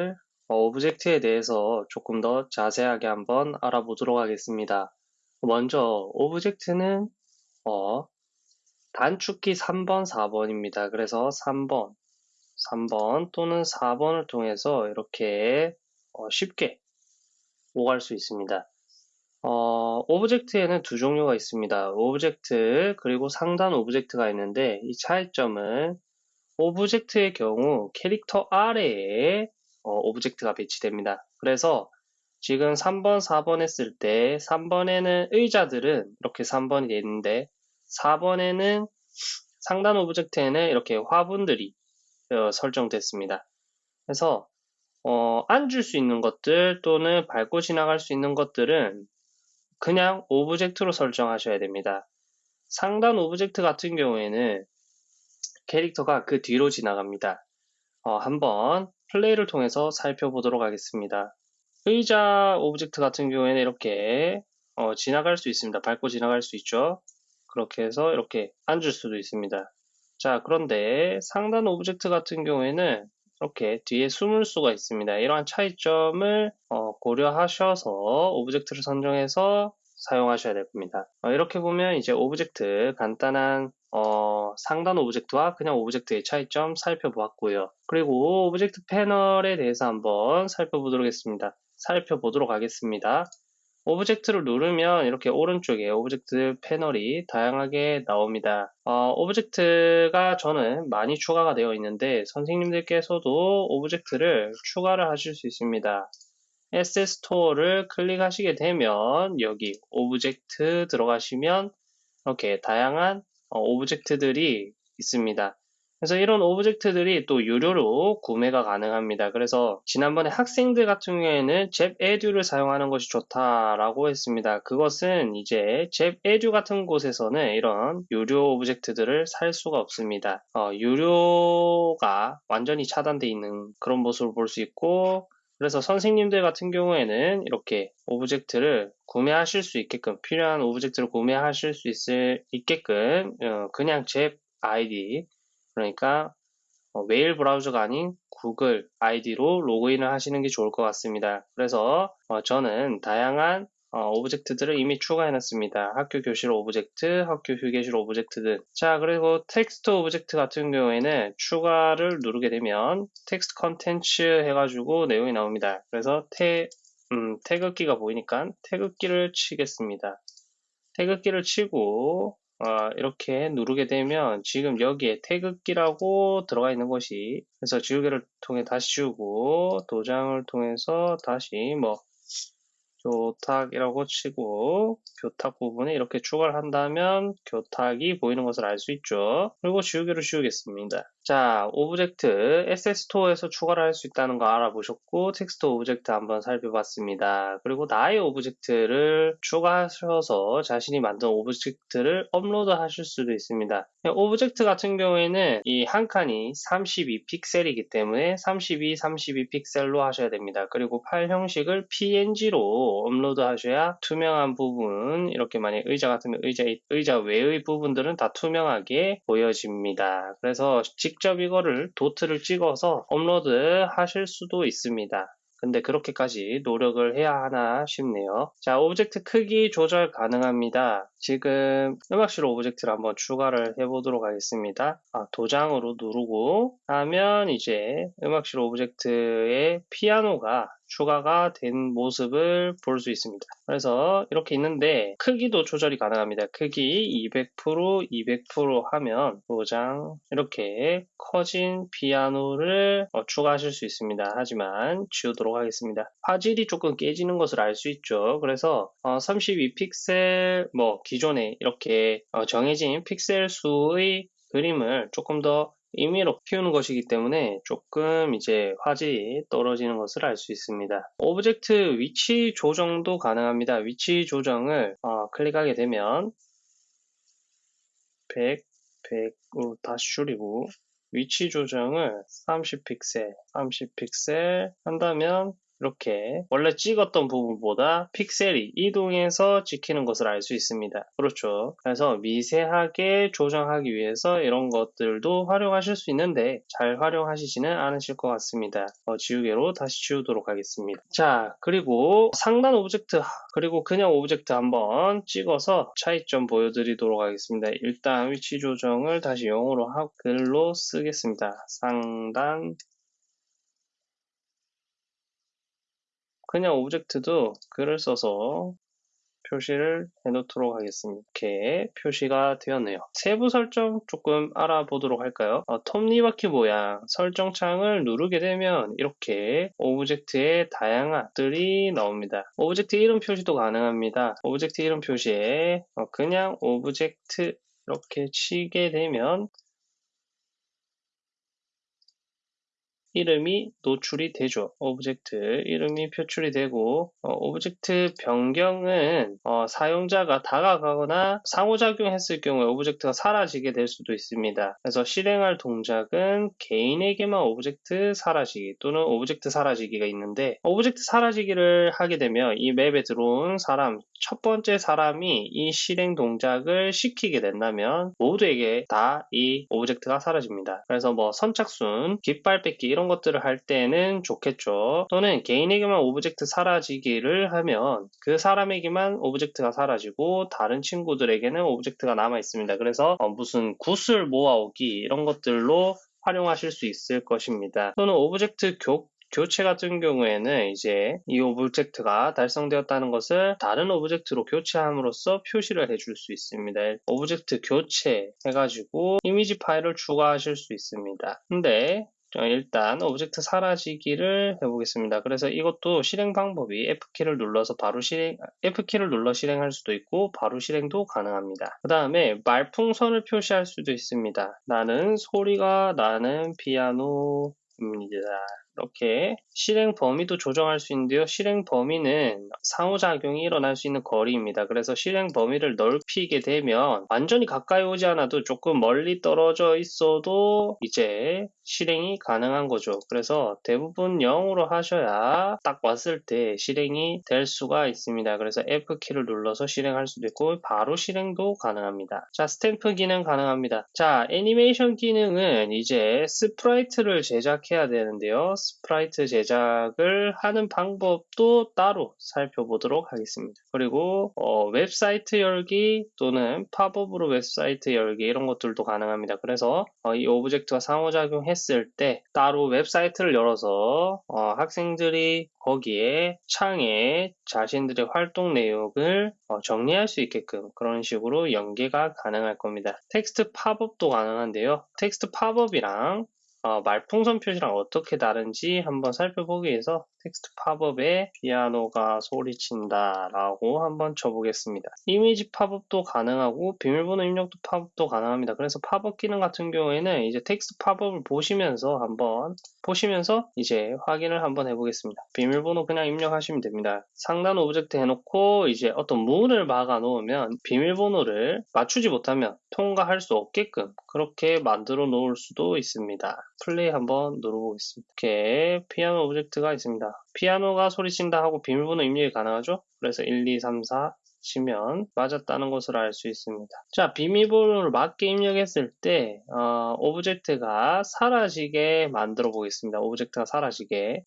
object, 어, object에 대해서 조금 더 자세하게 한번 알아보도록 하겠습니다. 먼저 object는 어, 단축키 3번, 4번입니다. 그래서 3번, 3번 또는 4번을 통해서 이렇게 어, 쉽게 오갈 수 있습니다. 어, object에는 두 종류가 있습니다. object 그리고 상단 object가 있는데 이 차이점은 object의 경우 캐릭터 아래에 어, object가 배치됩니다. 그래서 지금 3번, 4번 했을 때 3번에는 의자들은 이렇게 3번이 되어 있는데 4번에는 상단 object에는 이렇게 화분들이 어, 설정됐습니다. 그래서 어, 앉을 수 있는 것들 또는 밟고 지나갈 수 있는 것들은 그냥 object로 설정하셔야 됩니다. 상단 object 같은 경우에는 캐릭터가 그 뒤로 지나갑니다. 어, 한번 플레이를 통해서 살펴보도록 하겠습니다. 의자 object 같은 경우에는 이렇게 어, 지나갈 수 있습니다. 밟고 지나갈 수 있죠. 그렇게 해서 이렇게 앉을 수도 있습니다. 자, 그런데 상단 object 같은 경우에는 이렇게 뒤에 숨을 수가 있습니다. 이러한 차이점을 어, 고려하셔서 object를 선정해서 사용하셔야 될 겁니다. 어, 이렇게 보면 이제 object 간단한 어, 상단 object와 그냥 object의 차이점 살펴보았고요. 그리고 object 패널에 대해서 한번 살펴보도록 하겠습니다. 살펴보도록 하겠습니다. object를 누르면 이렇게 오른쪽에 object 패널이 다양하게 나옵니다. 어, object가 저는 많이 추가가 되어 있는데 선생님들께서도 object를 추가를 하실 수 있습니다. SS 스토어를 클릭하시게 되면 여기 object 들어가시면 이렇게 다양한 어, object들이 있습니다. 그래서 이런 object들이 또 유료로 구매가 가능합니다. 그래서 지난번에 학생들 같은 경우에는 ZEP Edu를 사용하는 것이 좋다라고 했습니다. 그것은 이제 ZEP Edu 같은 곳에서는 이런 유료 object들을 살 수가 없습니다. 어, 유료가 완전히 차단되어 있는 그런 모습을 볼 수 있고 그래서 선생님들 같은 경우에는 이렇게 object를 구매하실 수 있게끔 필요한 object를 구매하실 수 있을, 있게끔 어, 그냥 ZEP 아이디 그러니까 어, 웨일 브라우저가 아닌 구글 아이디로 로그인을 하시는 게 좋을 것 같습니다. 그래서 어, 저는 다양한 어, object들을 이미 추가해 놨습니다. 학교 교실 object, 학교 휴게실 object 등. 자, 그리고 텍스트 object 같은 경우에는 추가를 누르게 되면 텍스트 컨텐츠 해가지고 내용이 나옵니다. 그래서 태, 음, 태극기가 보이니까 태극기를 치겠습니다. 태극기를 치고 어, 이렇게 누르게 되면 지금 여기에 태극기라고 들어가 있는 것이 그래서 지우개를 통해 다시 지우고 도장을 통해서 다시 뭐 교탁이라고 치고 교탁 부분에 이렇게 추가를 한다면 교탁이 보이는 것을 알 수 있죠. 그리고 지우개로 지우겠습니다. 자, 오브젝트 SS스토어에서 추가를 할 수 있다는 거 알아보셨고 텍스트 object 한번 살펴봤습니다. 그리고 나의 object를 추가하셔서 자신이 만든 object를 업로드 하실 수도 있습니다. object 같은 경우에는 이 한 칸이 32픽셀이기 때문에 32, 32픽셀로 하셔야 됩니다. 그리고 파일 형식을 PNG로 업로드 하셔야 투명한 부분 이렇게 만약 의자 같으면 의자, 의자 외의 부분들은 다 투명하게 보여집니다. 그래서 직접 이거를 도트를 찍어서 업로드 하실 수도 있습니다. 근데 그렇게까지 노력을 해야 하나 싶네요. 자, object 크기 조절 가능합니다. 지금 음악실 object를 한번 추가를 해보도록 하겠습니다. 아, 도장으로 누르고 하면 이제 음악실 object의 피아노가 추가가 된 모습을 볼 수 있습니다. 그래서 이렇게 있는데 크기도 조절이 가능합니다. 크기 200% 200% 하면 도장 이렇게 커진 피아노를 어, 추가하실 수 있습니다. 하지만 지우도록 하겠습니다. 화질이 조금 깨지는 것을 알 수 있죠. 그래서 어, 32픽셀 뭐 기존에 이렇게 어, 정해진 픽셀 수의 그림을 조금 더 임의로 키우는 것이기 때문에 조금 이제 화질이 떨어지는 것을 알 수 있습니다. object 위치 조정도 가능합니다. 위치 조정을 어, 클릭하게 되면 100, 100으로 다시 줄이고 위치 조정을 30픽셀, 30픽셀 한다면 이렇게 원래 찍었던 부분보다 픽셀이 이동해서 찍히는 것을 알 수 있습니다. 그렇죠. 그래서 미세하게 조정하기 위해서 이런 것들도 활용하실 수 있는데 잘 활용하시지는 않으실 것 같습니다. 어, 지우개로 다시 지우도록 하겠습니다. 자, 그리고 상단 object 그리고 그냥 object 한번 찍어서 차이점 보여드리도록 하겠습니다. 일단 위치 조정을 다시 0으로 하고 글로 쓰겠습니다. 상단 그냥 object도 글을 써서 표시를 해놓도록 하겠습니다. 이렇게 표시가 되었네요. 세부 설정 조금 알아보도록 할까요? 어, 톱니바퀴 모양 설정창을 누르게 되면 이렇게 object의 다양한 들이 나옵니다. object 이름 표시도 가능합니다. object 이름 표시에 어, 그냥 object 이렇게 치게 되면 이름이 노출이 되죠. object 이름이 표출이 되고 어, object 변경은 어, 사용자가 다가가거나 상호작용했을 경우에 object가 사라지게 될 수도 있습니다. 그래서 실행할 동작은 개인에게만 object 사라지기 또는 object 사라지기가 있는데 object 사라지기를 하게 되면 이 map에 들어온 사람 첫 번째 사람이 이 실행 동작을 시키게 된다면 모두에게 다 이 object가 사라집니다. 그래서 뭐 선착순, 깃발 뺏기 이런 것들을 할 때는 좋겠죠. 또는 개인에게만 object 사라지기를 하면 그 사람에게만 object가 사라지고 다른 친구들에게는 object가 남아 있습니다. 그래서 어 무슨 구슬 모아오기 이런 것들로 활용하실 수 있을 것입니다. 또는 object 교, 교체 같은 경우에는 이제 이 object가 달성되었다는 것을 다른 object로 교체함으로써 표시를 해줄 수 있습니다. object 교체 해가지고 이미지 파일을 추가하실 수 있습니다. 근데 일단 object 사라지기를 해보겠습니다. 그래서 이것도 실행 방법이 F키를 눌러서 바로 실행, F키를 눌러 실행할 수도 있고 바로 실행도 가능합니다. 그 다음에 말풍선을 표시할 수도 있습니다. 나는 소리가 나는 피아노입니다. 이렇게 실행 범위도 조정할 수 있는데요. 실행 범위는 상호작용이 일어날 수 있는 거리입니다. 그래서 실행 범위를 넓히게 되면 완전히 가까이 오지 않아도 조금 멀리 떨어져 있어도 이제 실행이 가능한 거죠. 그래서 대부분 0으로 하셔야 딱 왔을 때 실행이 될 수가 있습니다. 그래서 F키를 눌러서 실행할 수도 있고 바로 실행도 가능합니다. 자, 스탬프 기능 가능합니다. 자, 애니메이션 기능은 이제 sprite를 제작해야 되는데요. sprite 제작을 하는 방법도 따로 살펴보도록 하겠습니다. 그리고 어, 웹사이트 열기 또는 팝업으로 웹사이트 열기 이런 것들도 가능합니다. 그래서 어, 이 object가 상호작용했을 때 따로 웹사이트를 열어서 어, 학생들이 거기에 창에 자신들의 활동 내용을 어, 정리할 수 있게끔 그런 식으로 연계가 가능할 겁니다. 텍스트 팝업도 가능한데요. 텍스트 팝업이랑 어, 말풍선 표시랑 어떻게 다른지 한번 살펴보기 위해서 텍스트 팝업에 피아노가 소리친다 라고 한번 쳐보겠습니다. 이미지 팝업도 가능하고 비밀번호 입력도 팝업도 가능합니다. 그래서 팝업 기능 같은 경우에는 이제 텍스트 팝업을 보시면서 한번 보시면서 이제 확인을 한번 해보겠습니다. 비밀번호 그냥 입력하시면 됩니다. 상단 object 해놓고 이제 어떤 문을 막아 놓으면 비밀번호를 맞추지 못하면 통과할 수 없게끔 그렇게 만들어 놓을 수도 있습니다. 플레이 한번 눌러보겠습니다. 이렇게 피아노 object가 있습니다. 피아노가 소리친다 하고 비밀번호 입력이 가능하죠? 그래서 1, 2, 3, 4 치면 맞았다는 것을 알 수 있습니다. 자, 비밀번호를 맞게 입력했을 때 어, object가 사라지게 만들어 보겠습니다. object가 사라지게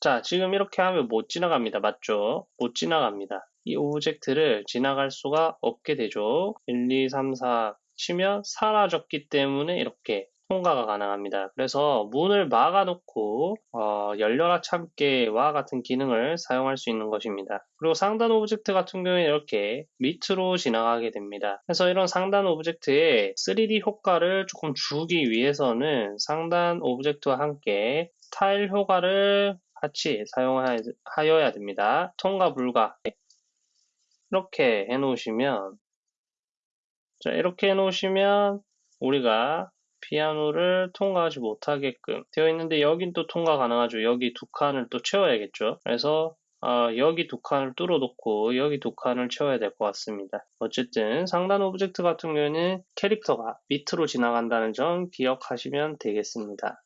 자, 지금 이렇게 하면 못 지나갑니다. 맞죠? 못 지나갑니다. 이 object를 지나갈 수가 없게 되죠. 1, 2, 3, 4 치면 사라졌기 때문에 이렇게 통과가 가능합니다. 그래서 문을 막아놓고 어, 열려라 참깨와 같은 기능을 사용할 수 있는 것입니다. 그리고 상단 object 같은 경우에 이렇게 밑으로 지나가게 됩니다. 그래서 이런 상단 object의 3D 효과를 조금 주기 위해서는 상단 object와 함께 타일 효과를 같이 사용하여야 됩니다. 통과 불가 이렇게 해놓으시면 자 이렇게 해놓으시면 우리가 피아노를 통과하지 못하게끔 되어 있는데 여긴 또 통과 가능하죠. 여기 두 칸을 또 채워야겠죠. 그래서 어, 여기 두 칸을 뚫어 놓고 여기 두 칸을 채워야 될 것 같습니다. 어쨌든 상단 object 같은 경우에는 캐릭터가 밑으로 지나간다는 점 기억하시면 되겠습니다.